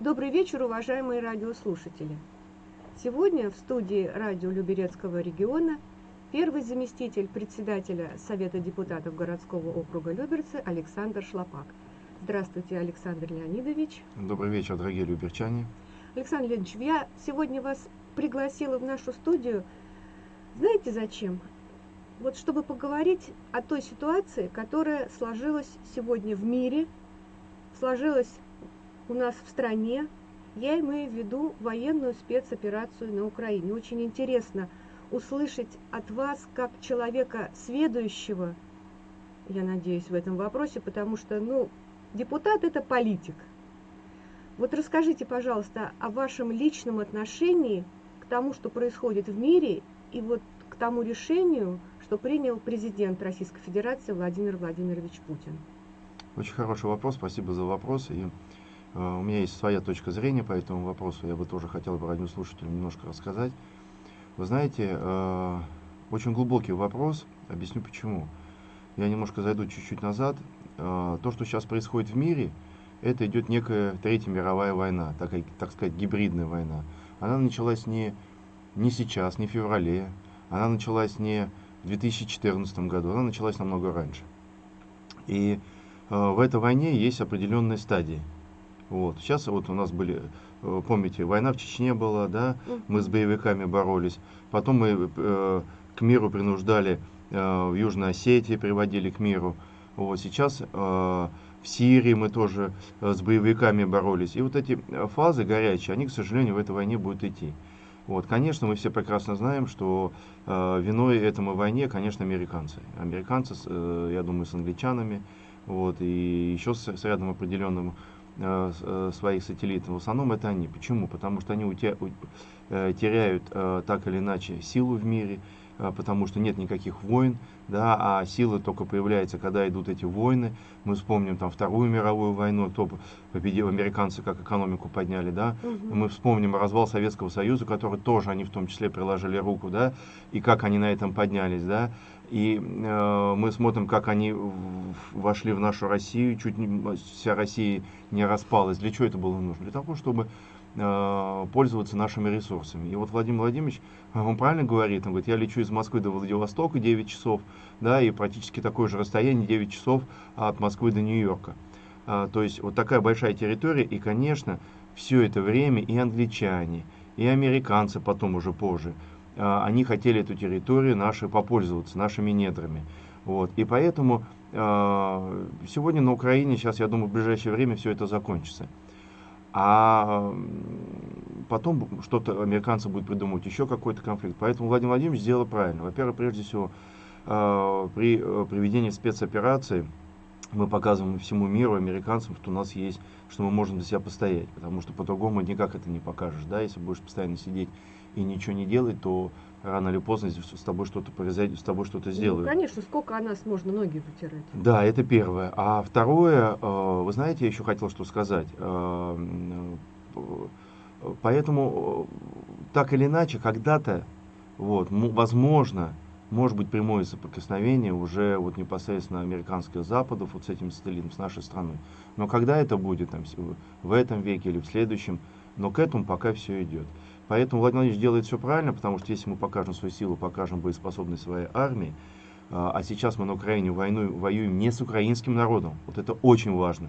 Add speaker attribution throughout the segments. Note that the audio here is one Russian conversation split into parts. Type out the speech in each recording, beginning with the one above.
Speaker 1: Добрый вечер, уважаемые радиослушатели. Сегодня в студии радио Люберецкого региона первый заместитель председателя Совета депутатов городского округа Люберцы Александр Шлопак. Здравствуйте, Александр Леонидович.
Speaker 2: Добрый вечер, дорогие люберчане.
Speaker 1: Александр Леонидович, я сегодня вас пригласила в нашу студию, знаете зачем? Вот чтобы поговорить о той ситуации, которая сложилась сегодня в мире, сложилась у нас в стране. Я имею в виду военную спецоперацию на Украине. Очень интересно услышать от вас, как человека сведущего, я надеюсь, в этом вопросе, потому что, ну, депутат – это политик. Вот расскажите, пожалуйста, о вашем личном отношении к тому, что происходит в мире, и вот к тому решению, что принял президент Российской Федерации Владимир Владимирович Путин.
Speaker 2: Очень хороший вопрос, спасибо за вопрос. И у меня есть своя точка зрения по этому вопросу, я бы тоже хотел бы радиослушателям немножко рассказать. Вы знаете, э, очень глубокий вопрос, объясню почему. Я немножко зайду чуть-чуть назад. Э, то, что сейчас происходит в мире, это идет некая Третья мировая война, такая, так сказать, гибридная война. Она началась не, не сейчас, не в феврале, она началась не в 2014 году, она началась намного раньше. И в этой войне есть определенные стадии. Вот. Сейчас вот у нас были, э, помните, война в Чечне была, да, мы с боевиками боролись. Потом мы э, к миру принуждали, э, в Южной Осетии приводили к миру. Вот. Сейчас э, в Сирии мы тоже э, с боевиками боролись. И вот эти фазы горячие, они, к сожалению, в этой войне будут идти. Вот, конечно, мы все прекрасно знаем, что э, виной этому войне, конечно, американцы. Американцы, э, я думаю, с англичанами, вот, и еще с, с рядом определенным Э, э, своих сателлитов, в основном это они. Почему? Потому что они э, теряют так или иначе силу в мире, потому что нет никаких войн, да, а сила только появляется, когда идут эти войны. Мы вспомним там Вторую мировую войну, кто победил, американцы как экономику подняли, да. Угу. Мы вспомним развал Советского Союза, который тоже они в том числе приложили руку, да, и как они на этом поднялись, да. И э, мы смотрим, как они вошли в нашу Россию, чуть не вся Россия не распалась. Для чего это было нужно? Для того, чтобы э, пользоваться нашими ресурсами. И вот Владимир Владимирович, он правильно говорит, он говорит, я лечу из Москвы до Владивостока 9 часов, да, и практически такое же расстояние 9 часов от Москвы до Нью-Йорка. А, то есть вот такая большая территория, и, конечно, все это время и англичане, и американцы потом уже позже, а, они хотели эту территорию наши попользоваться, нашими недрами. Вот. И поэтому а, сегодня на Украине, сейчас, я думаю, в ближайшее время все это закончится. А потом что-то американцы будут придумывать, еще какой-то конфликт. Поэтому Владимир Владимирович сделал правильно. Во-первых, прежде всего, а, при э, проведении спецоперации мы показываем всему миру, американцам, что у нас есть, что мы можем за себя постоять. Потому что по-другому никак это не покажешь. Да? Если будешь постоянно сидеть и ничего не делать, то рано или поздно с тобой что-то произойдет, с тобой что-то сделают.
Speaker 1: Ну, конечно, сколько о нас можно ноги вытирать.
Speaker 2: Да, это первое. А второе, э, вы знаете, я еще хотел что сказать. Э, поэтому, так или иначе, когда-то, вот, возможно, может быть прямое соприкосновение уже вот непосредственно американских западов вот с этим сателлитом, с нашей страной. Но когда это будет, там, в этом веке или в следующем, но к этому пока все идет. Поэтому Владимир Владимирович делает все правильно, потому что если мы покажем свою силу, покажем боеспособность своей армии, а, а сейчас мы на Украине войну, воюем не с украинским народом, вот это очень важно,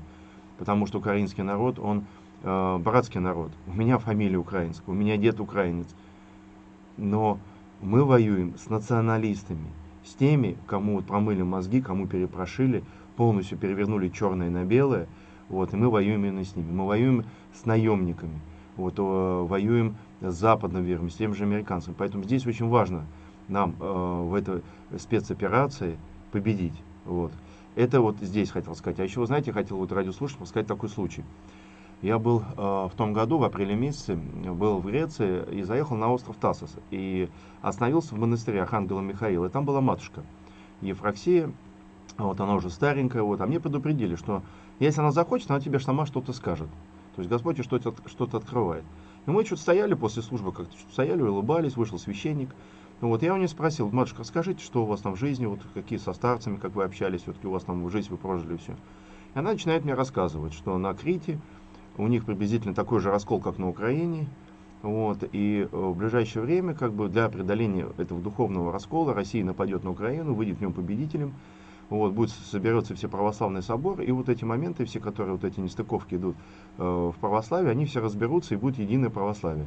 Speaker 2: потому что украинский народ, он э, братский народ. У меня фамилия украинская, у меня дед украинец. Но мы воюем с националистами, с теми, кому вот промыли мозги, кому перепрошили, полностью перевернули черное на белое, вот, и мы воюем именно с ними. Мы воюем с наемниками, вот, э, воюем с западным миром, с тем же американцами. Поэтому здесь очень важно нам э, в этой спецоперации победить. Вот. Это вот здесь хотел сказать. А еще, вы знаете, хотел вот радиослушателям сказать такой случай. Я был э, в том году, в апреле месяце, был в Греции и заехал на остров Тасос. И остановился в монастыре Архангела Михаила. И там была матушка Ефраксия. Вот она уже старенькая. Вот, а мне предупредили, что если она захочет, она тебе сама что-то скажет. То есть Господь что-то что открывает. И мы что-то стояли после службы, как-то стояли, улыбались, вышел священник. Ну вот я у нее спросил, матушка, скажите, что у вас там в жизни, вот какие со старцами, как вы общались, все-таки у вас там в жизнь вы прожили все. И она начинает мне рассказывать, что на Крите у них приблизительно такой же раскол, как на Украине. Вот, и э, в ближайшее время, как бы для преодоления этого духовного раскола, Россия нападет на Украину, выйдет в нем победителем, вот, будет соберется все православный собор, и вот эти моменты, все, которые вот эти нестыковки идут э, в православие, они все разберутся и будет единое православие.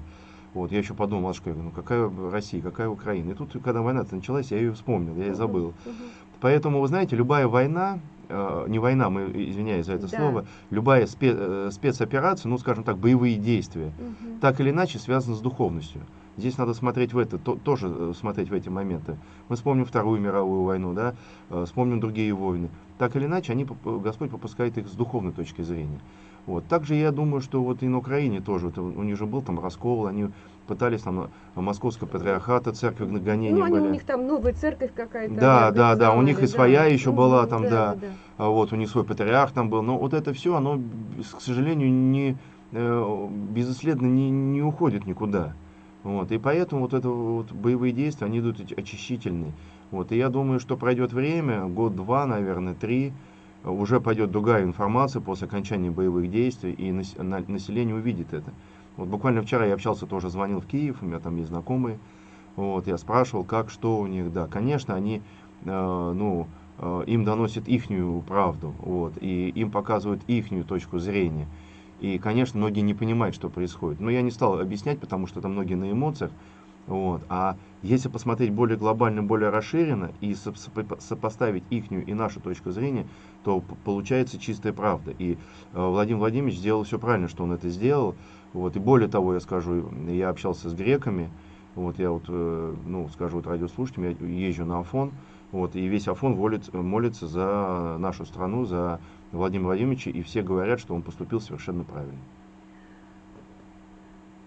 Speaker 2: Вот, я еще подумал, что ну какая Россия, какая Украина. И тут, когда война началась, я ее вспомнил, я ее забыл. Поэтому, вы знаете, любая война, э, не война, мы извиняюсь за это да. слово, любая спе, э, спецоперация, ну, скажем так, боевые действия, угу. так или иначе связаны с духовностью. Здесь надо смотреть в это, то, тоже э, смотреть в эти моменты. Мы вспомним Вторую мировую войну, да, э, вспомним другие войны. Так или иначе, они, Господь попускает их с духовной точки зрения. Вот. Также я думаю, что вот и на Украине тоже, вот у них же был там раскол, они пытались там э, московского патриархата, церковь на гонения
Speaker 1: ну, они,
Speaker 2: были.
Speaker 1: у них там новая церковь какая-то.
Speaker 2: Да, да, да, у них и своя да. еще была там, да, да. да. А вот у них свой патриарх там был. Но вот это все, оно, к сожалению, не безыследно не, не уходит никуда. Вот, и поэтому вот это вот боевые действия, они идут очищительные. Вот, и я думаю, что пройдет время, год-два, наверное, три, уже пойдет другая информация после окончания боевых действий, и население увидит это. Вот буквально вчера я общался, тоже звонил в Киев, у меня там есть знакомые, вот, я спрашивал, как, что у них, да, конечно, они, э, ну, э, им доносят ихнюю правду, вот, и им показывают ихнюю точку зрения, и, конечно, многие не понимают, что происходит, но я не стал объяснять, потому что там многие на эмоциях, вот. А если посмотреть более глобально, более расширенно и сопоставить ихнюю и нашу точку зрения, то получается чистая правда. И э, Владимир Владимирович сделал все правильно, что он это сделал. Вот. И более того, я скажу, я общался с греками, вот я вот, э, ну, скажу вот радиослушателям, я езжу на Афон, вот, и весь Афон молится, молится за нашу страну, за Владимира Владимировича, и все говорят, что он поступил совершенно правильно.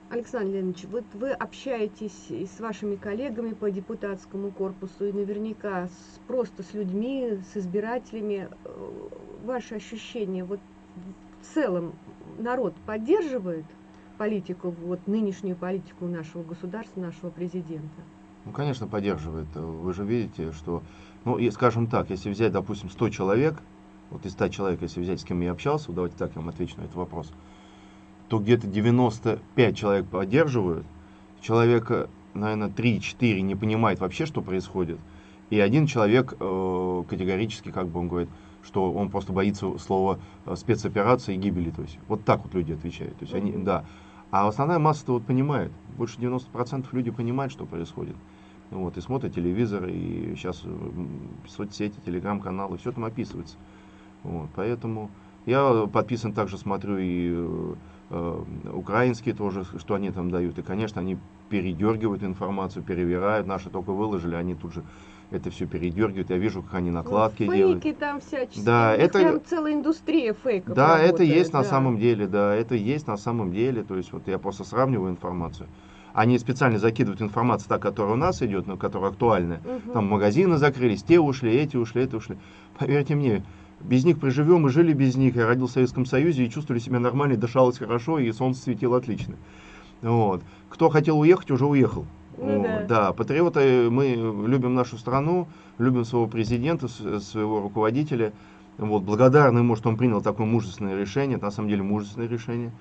Speaker 1: Александр Леонидович, вот вы общаетесь и с вашими коллегами по депутатскому корпусу, и наверняка с, просто с людьми, с избирателями. Э, ваши ощущения, вот в целом народ поддерживает политику, вот нынешнюю политику нашего государства, нашего президента?
Speaker 2: Ну, конечно, поддерживает. Вы же видите, что, ну, и, скажем так, если взять, допустим, 100 человек, вот из 100 человек, если взять, с кем я общался, давайте так я вам отвечу на этот вопрос – то где-то 95 человек поддерживают, человека, наверное, 3-4 не понимает вообще, что происходит, и один человек э, категорически, как бы он говорит, что он просто боится слова э, спецоперации и гибели. То есть вот так вот люди отвечают. То есть они, да. А основная масса-то вот понимает. Больше 90% люди понимают, что происходит. Вот, и смотрят телевизор, и сейчас соцсети, телеграм-каналы, все там описывается. Вот, поэтому я подписан также, смотрю и э, Э, украинские тоже, что они там дают. И, конечно, они передергивают информацию, перевирают. Наши только выложили, они тут же это все передергивают. Я вижу, как они накладки ну,
Speaker 1: фейки
Speaker 2: делают.
Speaker 1: там всяческие. Да, это прям целая индустрия фейков.
Speaker 2: Да, работает, это есть да. на самом деле, да, это есть на самом деле. То есть вот я просто сравниваю информацию. Они специально закидывают информацию, та, которая у нас идет, но которая актуальная. Угу. Там магазины закрылись, те ушли, эти ушли, эти ушли. Поверьте мне, без них проживем, мы жили без них. Я родился в Советском Союзе и чувствовали себя нормально, дышалось хорошо, и солнце светило отлично. Вот. Кто хотел уехать, уже уехал. Ну, да. да, патриоты, мы любим нашу страну, любим своего президента, своего руководителя. Вот, благодарны ему, что он принял такое мужественное решение. Это на самом деле мужественное решение.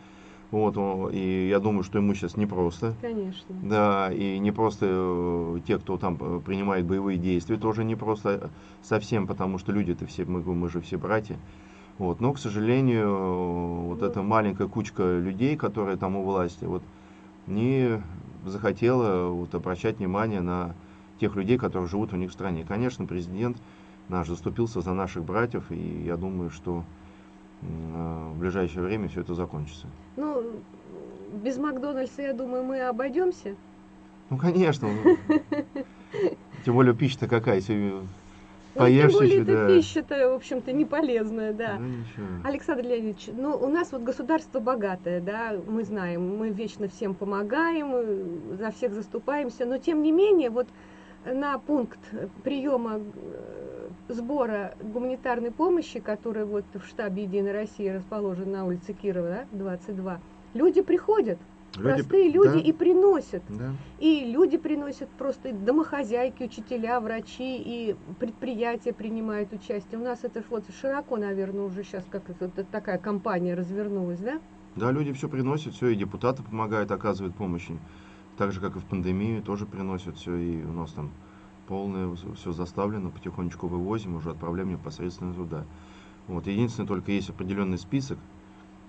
Speaker 2: Вот, и я думаю, что ему сейчас непросто.
Speaker 1: Конечно.
Speaker 2: Да, и не просто э, те, кто там э, принимает боевые действия, тоже не просто совсем, потому что люди-то все, мы, мы же все братья. Вот, но, к сожалению, вот ну. эта маленькая кучка людей, которые там у власти, вот, не захотела вот, обращать внимание на тех людей, которые живут у них в стране. Конечно, президент наш заступился за наших братьев, и я думаю, что Э, в ближайшее время все это закончится.
Speaker 1: Ну, без Макдональдса, я думаю, мы обойдемся.
Speaker 2: Ну, конечно. Тем более пища-то какая, если поешь
Speaker 1: ну, тем более да. пища-то, в общем-то, не полезная, да. Ну, Александр Леонидович, ну, у нас вот государство богатое, да, мы знаем, мы вечно всем помогаем, за всех заступаемся, но тем не менее, вот на пункт приема э, сбора гуманитарной помощи, который вот в штабе Единой России расположен на улице Кирова, да, 22, люди приходят, люди, простые люди да. и приносят. Да. И люди приносят просто домохозяйки, учителя, врачи и предприятия принимают участие. У нас это вот широко, наверное, уже сейчас как это, такая компания развернулась, да?
Speaker 2: Да, люди все приносят, все, и депутаты помогают, оказывают помощь. Так же, как и в пандемию, тоже приносят все, и у нас там полное, все заставлено, потихонечку вывозим, уже отправляем непосредственно туда. Вот. Единственное, только есть определенный список,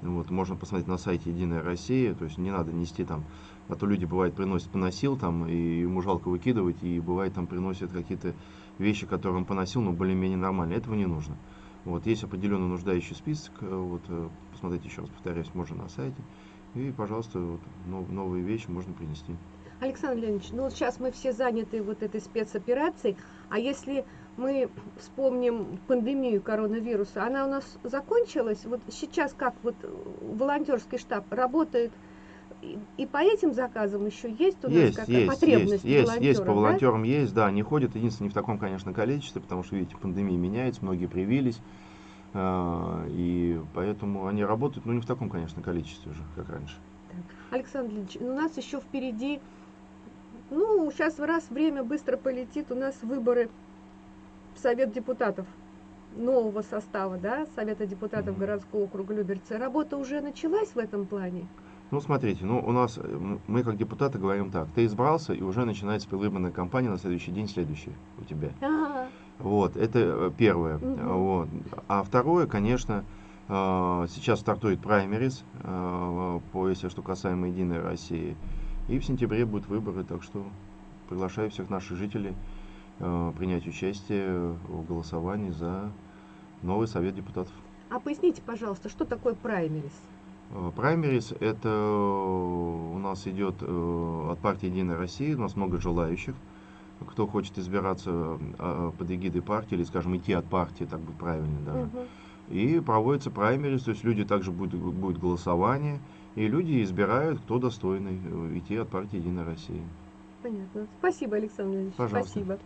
Speaker 2: вот, можно посмотреть на сайте Единая Россия, то есть не надо нести там, а то люди бывает приносят поносил там, и ему жалко выкидывать, и бывает там приносят какие-то вещи, которые он поносил, но более-менее нормально. Этого не нужно. Вот, есть определенно нуждающий список, э, вот, э, посмотрите еще раз, повторяюсь, можно на сайте, и, пожалуйста, вот, новые вещи можно принести.
Speaker 1: Александр Леонидович, ну вот сейчас мы все заняты вот этой спецоперацией, а если мы вспомним пандемию коронавируса, она у нас закончилась, вот сейчас как вот волонтерский штаб работает и, по этим заказам еще есть у
Speaker 2: есть,
Speaker 1: нас
Speaker 2: какая
Speaker 1: потребность
Speaker 2: есть, есть, есть по волонтерам да? есть, да, они ходят, единственное, не в таком, конечно, количестве, потому что, видите, пандемия меняется, многие привились, э, и поэтому они работают, но не в таком, конечно, количестве уже, как раньше.
Speaker 1: Так. Александр Ильич, у нас еще впереди, ну, сейчас раз время быстро полетит, у нас выборы в Совет депутатов нового состава, да, Совета депутатов mm-hmm. городского округа Люберцы. Работа уже началась в этом плане?
Speaker 2: Ну, смотрите, ну, у нас, э, мы как депутаты говорим так, ты избрался, и уже начинается предвыборная кампания на следующий день, следующий у тебя.
Speaker 1: Ага.
Speaker 2: Вот, это э, первое.
Speaker 1: Угу.
Speaker 2: Вот. А второе, конечно, э, сейчас стартует праймерис, по, если что касаемо Единой России, и в сентябре будут выборы, так что приглашаю всех наших жителей принять участие в голосовании за новый совет депутатов.
Speaker 1: А поясните, пожалуйста, что такое праймерис?
Speaker 2: Э, праймерис это э, у нас идет э, от партии Единая Россия, у нас много желающих, кто хочет избираться под эгидой партии или, скажем, идти от партии, так будет правильно даже. Угу. И проводится праймерис, то есть люди также будет, будет голосование, и люди избирают, кто достойный идти от партии Единая Россия.
Speaker 1: Понятно. Спасибо, Александр Ильич.
Speaker 2: Пожалуйста.
Speaker 1: Спасибо.